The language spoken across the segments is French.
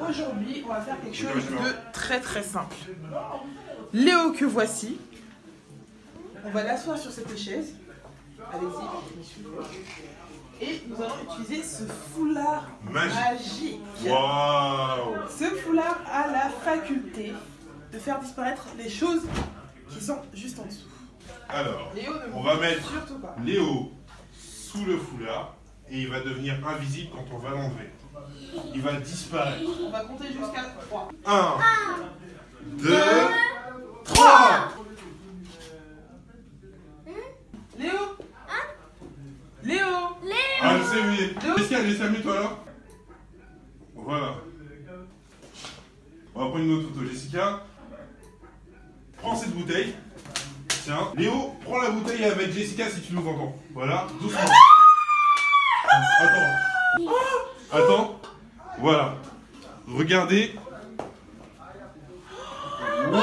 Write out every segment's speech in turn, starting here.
Aujourd'hui, on va faire quelque chose de très très simple. Léo que voici. On va l'asseoir sur cette chaise. Allez-y. Et nous allons utiliser ce foulard Magique. Waouh Ce foulard a la faculté de faire disparaître les choses qui sont juste en dessous. Alors, Léo ne On va mettre- surtout pas. Léo sous le foulard et il va devenir invisible quand on va l'enlever. Il va disparaître. On va compter jusqu'à 3. 1, 2, 3 Léo Léo Ah, je sais, oui. Léo Jessica, Jessica, mets-toi là. Voilà. On va prendre une autre photo. Jessica, prends cette bouteille. Tiens. Léo, prends la bouteille avec Jessica si tu nous entends. Voilà, doucement. Attends. Attends. Voilà. Regardez. Waouh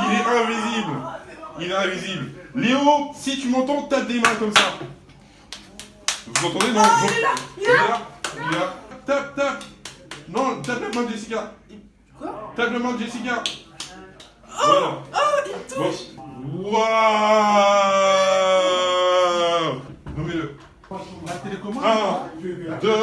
Il est invisible. Il est invisible. Léo, si tu m'entends, tape des mains comme ça. Vous entendez Non? il est là. Il est là. Il est là. Tape, tape. Non, tape la main de Jessica. Quoi? Tape la main de Jessica. Oh, voilà. oh, il touche Waouh Nommez-le. La télécommande 1, 2,